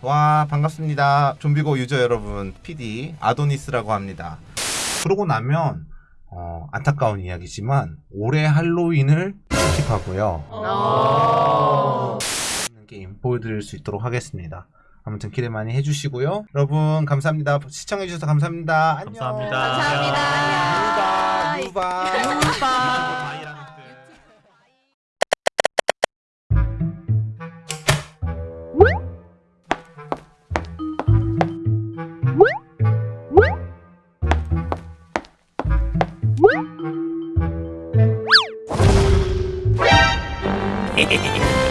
와 반갑습니다. 좀비고 user 여러분, PD 아도니스라고 합니다. 그러고 나면 어, 안타까운 이야기지만 올해 할로윈을 skip하고요. 게임 보여드릴 수 있도록 하겠습니다. 아무튼 기대 많이 해주시고요. 여러분 감사합니다. 시청해주셔서 감사합니다. 안녕. 감사합니다. 감사합니다. 유바 へへへ。